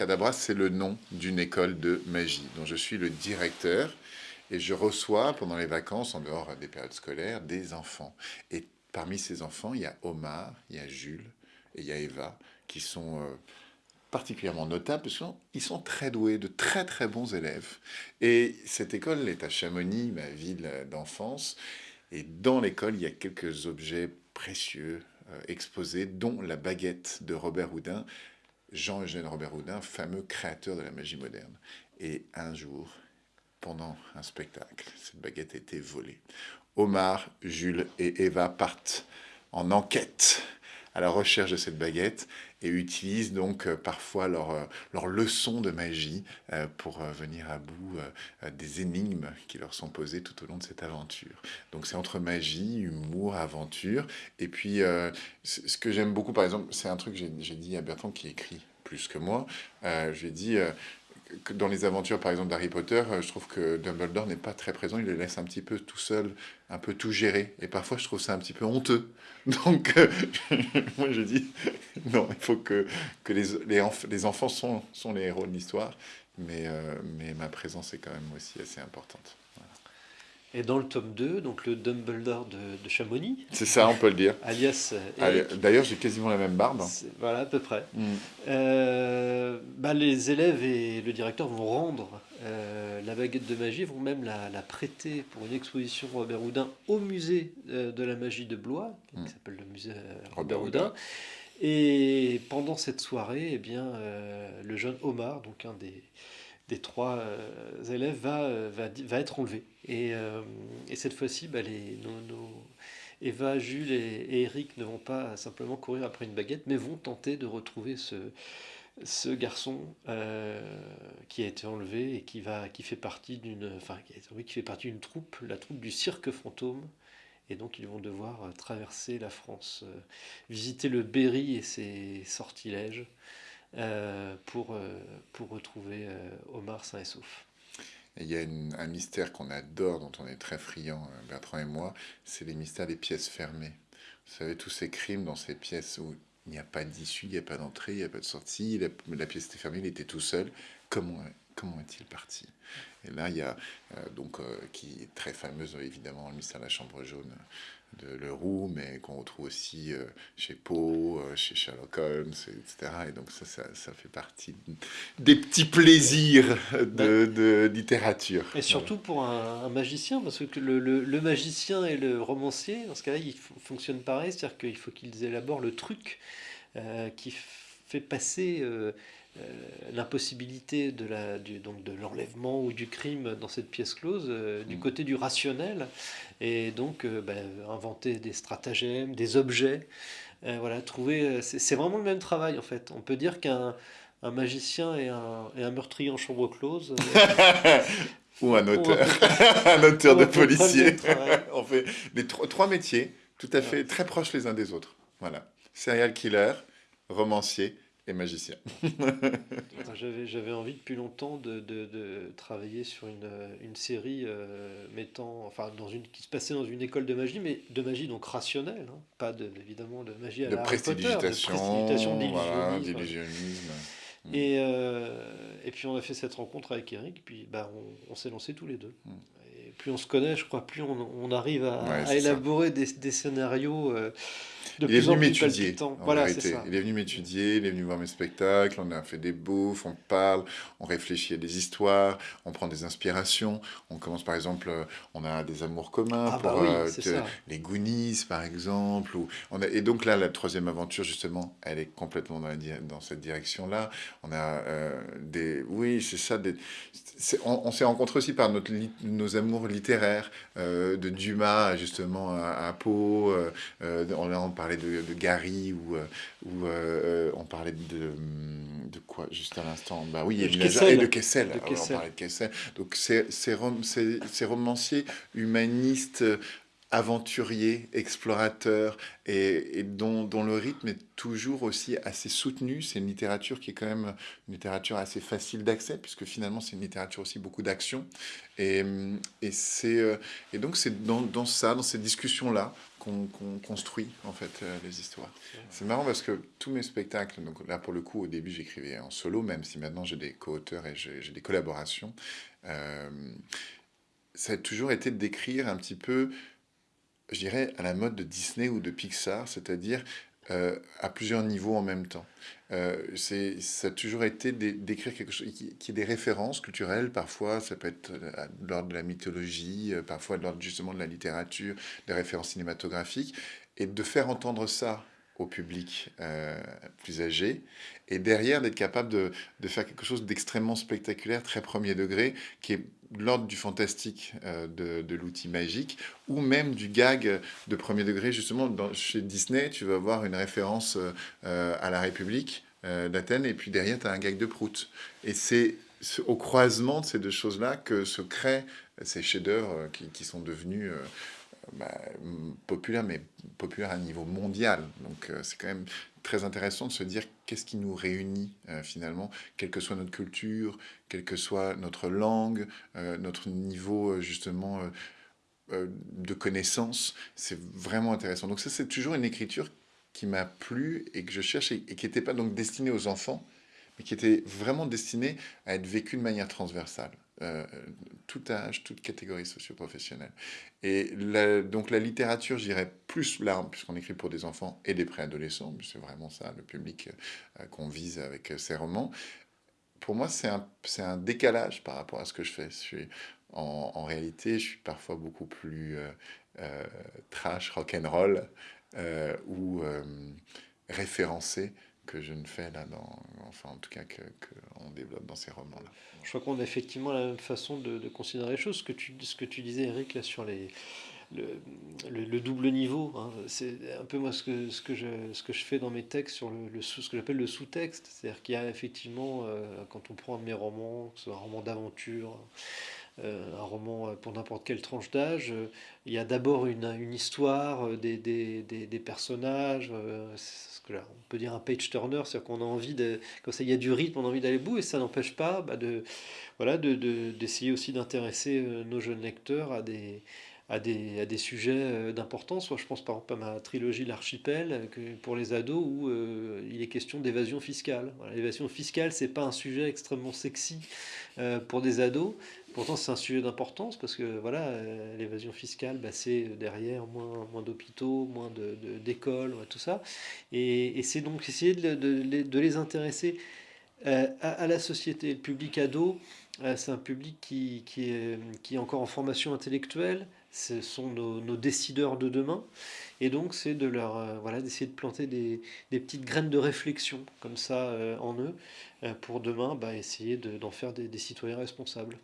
Abracadabra, c'est le nom d'une école de magie dont je suis le directeur et je reçois pendant les vacances, en dehors des périodes scolaires, des enfants. Et parmi ces enfants, il y a Omar, il y a Jules et il y a Eva qui sont euh, particulièrement notables parce qu'ils sont très doués, de très très bons élèves. Et cette école est à Chamonix, ma ville d'enfance. Et dans l'école, il y a quelques objets précieux euh, exposés, dont la baguette de Robert Houdin, Jean-Eugène Robert Houdin, fameux créateur de la magie moderne. Et un jour, pendant un spectacle, cette baguette a été volée. Omar, Jules et Eva partent en enquête à la recherche de cette baguette et utilisent donc euh, parfois leur, euh, leur leçon de magie euh, pour venir à bout des énigmes qui leur sont posées tout au long de cette aventure. Donc c'est entre magie, humour, aventure. Et puis ce que j'aime beaucoup, par exemple, c'est un truc que j'ai dit à Bertrand qui écrit plus que moi. je lui ai dit dans les aventures, par exemple, d'Harry Potter, euh, je trouve que Dumbledore n'est pas très présent. Il le laisse un petit peu tout seul, un peu tout gérer. Et parfois, je trouve ça un petit peu honteux. Donc, euh, moi, je dis, non, il faut que, que les, les, enfants sont, sont les héros de l'histoire. Mais, euh, mais ma présence est quand même aussi assez importante. Et dans le tome 2, donc le Dumbledore de, de Chamonix. C'est ça, on peut le dire. Alias. Euh, D'ailleurs, j'ai quasiment la même barbe. Voilà, à peu près. Mm. Euh, bah, les élèves et le directeur vont rendre euh, la baguette de magie, vont même la, la, prêter pour une exposition Robert Houdin au musée de la magie de Blois, qui mm. s'appelle le musée Robert, Houdin. Et pendant cette soirée, eh bien, le jeune Omar, donc un des des trois euh, élèves va, euh, va, va, être enlevé. Et, euh, et cette fois-ci, bah, les, nos, Eva, Jules et, Eric ne vont pas simplement courir après une baguette, mais vont tenter de retrouver ce, ce garçon qui a été enlevé et qui, va, qui fait partie d'une enfin, qui fait partie d'une troupe, la troupe du cirque fantôme. Et donc ils vont devoir traverser la France, visiter le Berry et ses sortilèges. Euh, pour, euh, pour retrouver euh, Omar sain et sauf. il y a un mystère qu'on adore, dont on est très friand, Bertrand et moi, c'est les mystères des pièces fermées. Vous savez, tous ces crimes dans ces pièces où il n'y a pas d'issue, il n'y a pas d'entrée, il n'y a pas de sortie, la, pièce était fermée, il était tout seul. Comment, comment est-il parti? Et là, il y a, donc, qui est très fameuse, évidemment, le mystère de la chambre jaune de Leroux, mais qu'on retrouve aussi euh, chez Poe, euh, chez Sherlock Holmes, etc. Et donc ça, ça, fait partie des petits plaisirs de, de littérature. Et surtout pour un, magicien, parce que le, le, magicien et le romancier, dans ce cas-là, ils fonctionnent pareil, c'est-à-dire qu'il faut qu'ils élaborent le truc euh, qui fait passer euh, l'impossibilité de la, du, donc de l'enlèvement ou du crime dans cette pièce close euh, du mm. côté du rationnel et donc euh, ben, inventer des stratagèmes, des objets. voilà, trouver. C'est vraiment le même travail en fait. On peut dire qu'un un magicien et un, et un meurtrier en chambre close. ou un auteur, un auteur de policier. On fait des trois métiers tout à fait très proches les uns des autres. Voilà, serial killer, romancier magicien. J'avais envie depuis longtemps de, de, travailler sur une, une série euh, mettant, enfin, dans une, qui se passait dans une école de magie, mais de magie donc rationnelle, hein. pas de, évidemment de magie à de la prestidigitation, d'illusionnisme. Mm. Et, euh, et puis on a fait cette rencontre avec Eric, puis bah, on, s'est lancé tous les deux. Mm. Plus on se connaît, je crois, plus on, on arrive à, élaborer des, des, scénarios. Euh, il est venu m'étudier. Voilà, Il est venu m'étudier, il est venu voir mes spectacles, on a fait des bouffes, on parle, on réfléchit à des histoires, on prend des inspirations. On commence par exemple, euh, on a des amours communs ah, pour bah euh, les Goonies par exemple. Ou on a, et donc là, la troisième aventure justement, elle est complètement dans, la, dans cette direction-là. On a euh, des, oui, c'est ça. Des, on, s'est rencontrés aussi par notre, nos amours littéraires, de Dumas justement à, à Pau. on a on parlait de, Gary ou, euh, ou euh, euh, on parlait de, de quoi juste à l'instant? Bah oui, de Kessel. Et de Kessel. De Kessel. On parlait de Kessel. Donc ces, ces, ces, romanciers humanistes aventurier, explorateur, et, dont, le rythme est toujours aussi assez soutenu. C'est une littérature qui est quand même une littérature assez facile d'accès, puisque finalement c'est une littérature aussi beaucoup d'action. Et, et, euh, et donc c'est dans, ça, dans ces discussions-là, qu'on construit en fait euh, les histoires. C'est marrant parce que tous mes spectacles, donc là pour le coup au début j'écrivais en solo, même si maintenant j'ai des co-auteurs et j'ai des collaborations, euh, ça a toujours été décrire un petit peu je dirais, à la mode de Disney ou de Pixar, c'est-à-dire euh, à plusieurs niveaux en même temps. Euh, ça a toujours été d'écrire quelque chose qui, qui est des références culturelles, parfois ça peut être euh, de l'ordre de la mythologie, parfois de l'ordre justement de la littérature, des références cinématographiques, et de faire entendre ça au public euh, plus âgé, et derrière d'être capable de, faire quelque chose d'extrêmement spectaculaire, très premier degré, qui est l'ordre du fantastique euh, de, l'outil magique, ou même du gag de premier degré. Justement, dans, chez Disney, tu vas avoir une référence euh, à la République d'Athènes, et puis derrière, tu as un gag de Prout. Et c'est au croisement de ces deux choses-là que se créent ces chefs-d'œuvre qui, sont devenus bah, populaire, mais populaire à un niveau mondial. Donc euh, c'est quand même très intéressant de se dire qu'est-ce qui nous réunit euh, finalement, quelle que soit notre culture, quelle que soit notre langue, euh, notre niveau justement de connaissance. C'est vraiment intéressant. Donc ça, c'est toujours une écriture qui m'a plu et que je cherche et, et qui n'était pas donc destinée aux enfants, mais qui était vraiment destinée à être vécue de manière transversale. Euh, tout âge, toute catégorie socio-professionnelle. Et donc la littérature, je dirais plus là, puisqu'on écrit pour des enfants et des préadolescents, c'est vraiment ça le public euh, qu'on vise avec ces romans. Pour moi, c'est un, décalage par rapport à ce que je fais. Je suis, en, réalité, je suis parfois beaucoup plus euh, trash, rock'n'roll ou référencé que je ne fais là, dans, enfin en tout cas qu'on que développe dans ces romans-là. Je crois qu'on a effectivement la même façon de, considérer les choses. Ce que tu, ce que tu disais, Eric, là, sur les, le, le, double niveau, hein, c'est un peu moi ce que, ce, que je, ce que je fais dans mes textes sur le, le ce que j'appelle le sous-texte. C'est-à-dire qu'il y a effectivement, euh, quand on prend mes romans, que ce soit un roman d'aventure, un roman pour n'importe quelle tranche d'âge, euh, il y a d'abord une, histoire, des, des, des, personnages, on peut dire un page turner, c'est-à-dire qu'on a envie de, quand il y a du rythme, on a envie d'aller bout, et ça n'empêche pas bah, de, voilà, d'essayer de, aussi d'intéresser euh, nos jeunes lecteurs à des, à des, à des sujets euh, d'importance. Je pense par exemple à ma trilogie L'Archipel pour les ados où euh, il est question d'évasion fiscale. L'évasion fiscale, c'est pas un sujet extrêmement sexy pour des ados, Pourtant, c'est un sujet d'importance parce que voilà, euh, l'évasion fiscale, bah, c'est derrière moins, moins d'hôpitaux, moins d'écoles, de, tout ça. Et, c'est donc essayer de, de, les intéresser euh, à, la société. Le public ado, euh, c'est un public qui, qui, est, qui est encore en formation intellectuelle. Ce sont nos, nos décideurs de demain. Et donc, c'est de leur voilà, d'essayer de planter des, des, petites graines de réflexion comme ça en eux pour demain bah, essayer d'en faire des, des citoyens responsables.